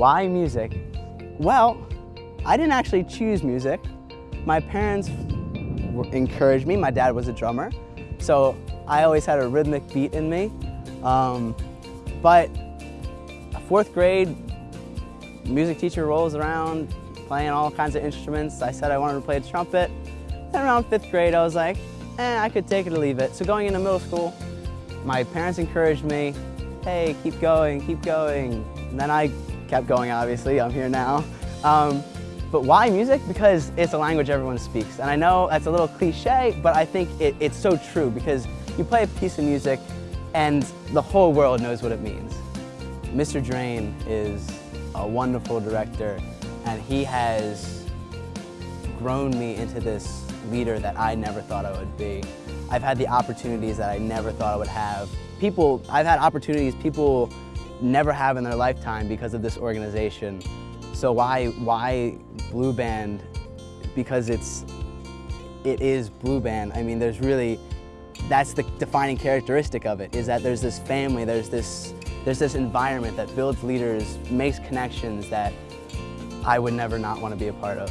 Why music? Well, I didn't actually choose music. My parents encouraged me. My dad was a drummer, so I always had a rhythmic beat in me. Um, but fourth grade, music teacher rolls around playing all kinds of instruments. I said I wanted to play the trumpet. And around fifth grade, I was like, eh, I could take it or leave it. So going into middle school, my parents encouraged me, hey, keep going, keep going. And then I kept going, obviously. I'm here now. Um, but why music? Because it's a language everyone speaks. And I know that's a little cliche, but I think it, it's so true because you play a piece of music and the whole world knows what it means. Mr. Drane is a wonderful director and he has grown me into this leader that I never thought I would be. I've had the opportunities that I never thought I would have. People, I've had opportunities people never have in their lifetime because of this organization. So why, why Blue Band? Because it's, it is Blue Band. I mean, there's really, that's the defining characteristic of it, is that there's this family, there's this, there's this environment that builds leaders, makes connections that I would never not want to be a part of.